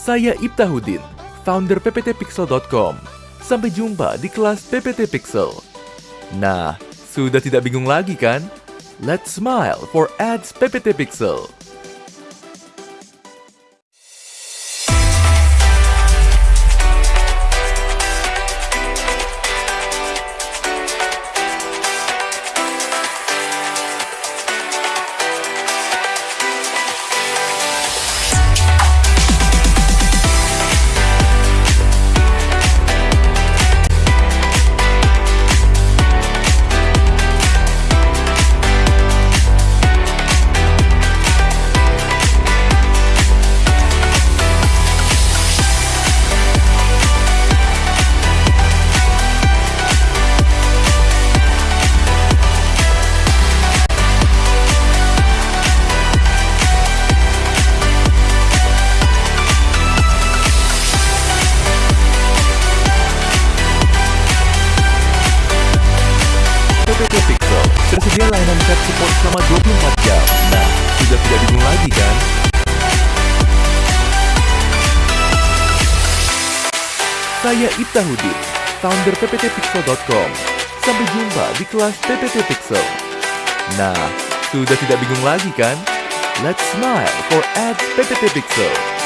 Saya Ibtahudin, founder pptpixel.com. Sampai jumpa di kelas PPT Pixel. Nah, sudah tidak bingung lagi kan? Let's smile for ads PPT Pixel. Tersedia layanan chat support selama 24 jam. Nah, sudah tidak bingung lagi kan? Saya Ibtahudin, founder pptpixel.com. Sampai jumpa di kelas PPT Pixel. Nah, sudah tidak bingung lagi kan? Let's smile for ads PPT Pixel.